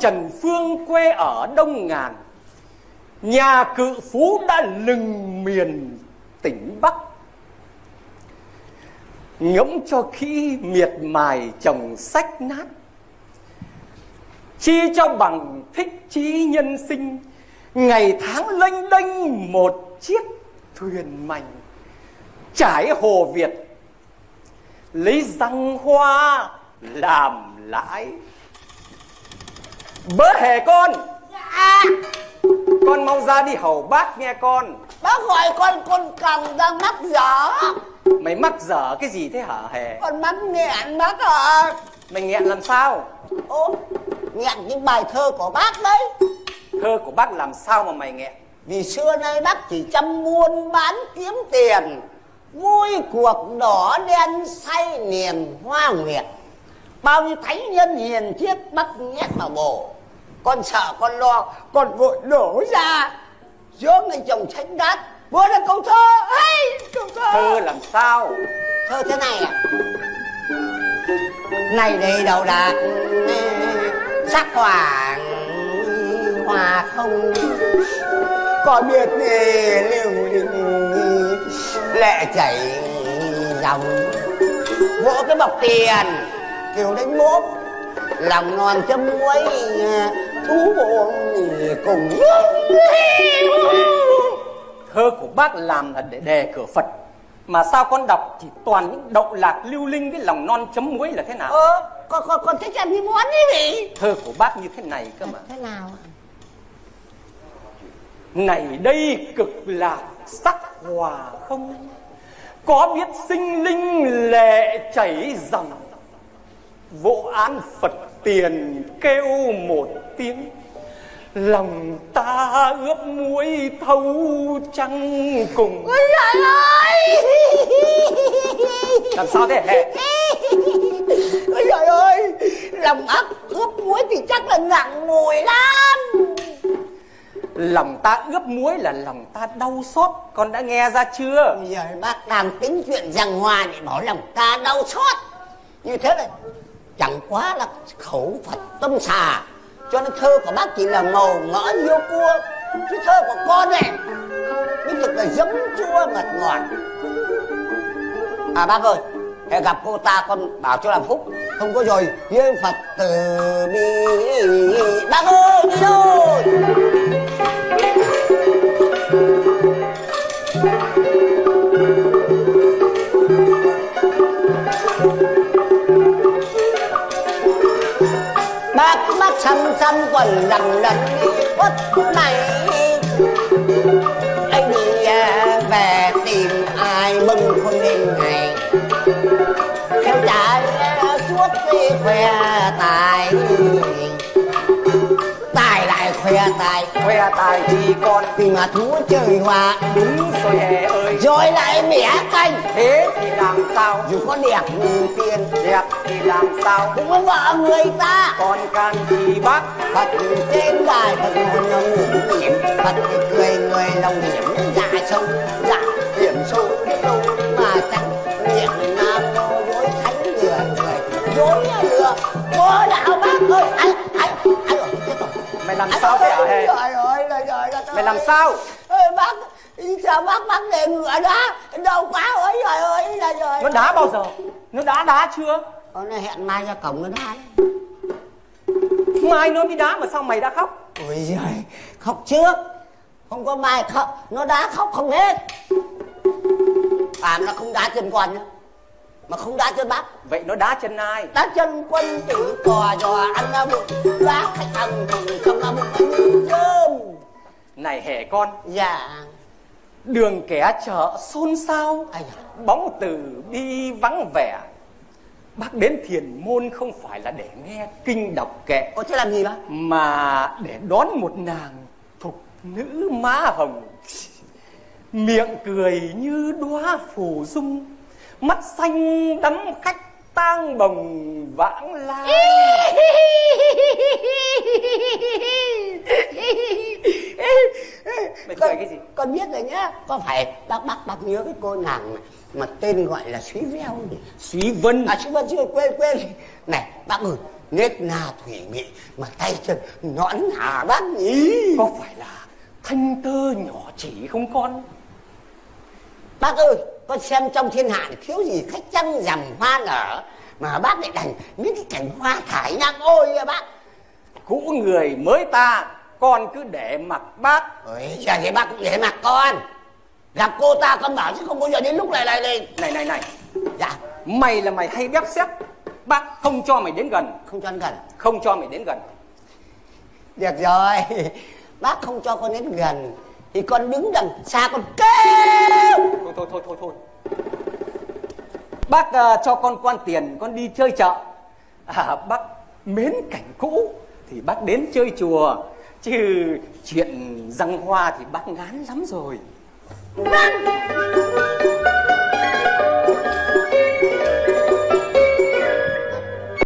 Trần Phương quê ở Đông Ngàn. Nhà cự phú đã lừng miền tỉnh Bắc. Ngẫm cho kỹ miệt mài chồng sách nát. Chi cho bằng thích trí nhân sinh. Ngày tháng lênh đênh một chiếc thuyền mảnh. Trải hồ Việt. Lấy răng hoa làm lãi. Bớ hề con. À Con mau ra đi hầu bác nghe con. Bác gọi con con cầm đang mắc dở. Mày mắc dở cái gì thế hả hề? Con mắc nghẹn bác ạ Mày nghẹn làm sao? Ô nghẹn những bài thơ của bác đấy. Thơ của bác làm sao mà mày nghẹn? Vì xưa nay bác chỉ chăm buôn bán kiếm tiền Vui cuộc đỏ đen say niềm hoa nguyệt. Bao nhiêu thánh nhân hiền triết bác nhét vào bồ Con sợ con lo Con vội đổ ra. Giữa người chồng tránh đát. Vừa là câu thơ. Hay câu thơ. Thơ làm sao? Thơ thế này à Này đây đầu đạt Sắc hoa Hoa không. Có biết lưu linh Lệ chảy dòng. Vỗ cái bọc tiền Kiểu đánh bốp Lòng non châm muối Thú bộ cùng Thơ của bác làm là để đề cửa Phật. Mà sao con đọc chỉ toàn những động lạc lưu linh với lòng non chấm muối là thế nào? Ờ Con, con, con thích ăn cái món ấy gì Thơ của bác như thế này cơ mà. Thế nào ạ? Này đây cực lạc sắc hòa không? Có biết sinh linh lệ chảy dòng? Vô án Phật tiền kêu một tiếng. Lòng ta ướp muối thâu trăng cùng. Ôi trời ơi! Làm sao thế? Hề Ôi trời ơi! Lòng ác ướp muối thì chắc là nặng mùi lắm. Lòng ta ướp muối là lòng ta đau xót. Con đã nghe ra chưa? Bây giờ bác đang tính chuyện rằng hòa để bảo lòng ta đau xót. Như thế là chẳng quá là khẩu Phật tâm xà cho nên thơ của bác chỉ là màu mỡ yêu cua, Chứ thơ của con này Mới thực là giấm chua ngọt ngọt. À bác ơi, Hãy gặp cô ta con bảo cho làm phúc. Không có rồi với Phật từ bi. Bác mắt xăm xăm quần lầm lần quất này anh đi à, về tìm ai mừng không đêm ngày. Theo chạy à, suốt đi khoe tài khoe tài Khoe tài thì con vì mà thú trời hòa. Đúng rồi hề ơi. Rồi lại mẻ canh. Thế thì làm sao? dù có đẹp như tiền Đẹp thì làm sao? cũng có vợ người ta. Con can gì bác. Phật trên đài Phật ngồi ngủ. Hiểm. Phật thì cười người lòng hiểm. Dạ sâu dạ làm sao? Ơi bác sao bác bác để ngựa đá? Đau quá ơi trời ơi trời ơi Nó đá bao giờ? Nó đá đá chưa? Nó hẹn mai ra cổng nó đá Mai nó mới đá mà sao mày đã khóc? Ôi giời, khóc trước. Không có mai khóc, nó đã khóc không hết. À nó không đá chân con nhá Mà không đá chân bác. Vậy nó đá chân ai? Đá chân quân chỉ cò dò ăn ra bụng. Đá khách ăn thùng không ra bụng. cơm Này hề con Dạ Đường kẻ chợ xôn xao Ây da. Bóng từ đi vắng vẻ Bác đến thiền môn không phải là để nghe kinh đọc kệ Ồ thế làm gì bác? Mà để đón một nàng thục nữ má hồng Miệng cười như đóa phủ dung Mắt xanh đắm khách tang bồng vãng lai. Mày cười cái gì? Con biết rồi nhá. Có phải bác bác bác nhớ cái cô nàng này Mà tên gọi là Suý Veo nhỉ? Suý Vân. À Suý Vân chưa quên quên Này bác ơi nết na thủy mị mà tay chân nõn hả bác nhỉ? Có phải là thanh tơ nhỏ chỉ không con? Bác ơi con xem trong thiên hạ thiếu gì khách trăng rằm hoa nở mà bác lại đành những cái cảnh hoa thải nhang. Ôi à bác! Cũ người mới ta con cứ để mặc bác. Ôi giờ thì bác cũng để mặc con. Gặp cô ta con bảo chứ không bao giờ đến lúc này lại lên này này này. Dạ. Mày là mày hay bép xếp. Bác không cho mày đến gần. Không cho ăn gần. Không cho mày đến gần. Được rồi. Bác không cho con đến gần thì con đứng đằng xa con kêu. Thôi thôi thôi thôi thôi. Bác à, cho con quan tiền con đi chơi chợ. À, bác mến cảnh cũ thì bác đến chơi chùa. Chứ chuyện răng hoa thì bác ngán lắm rồi.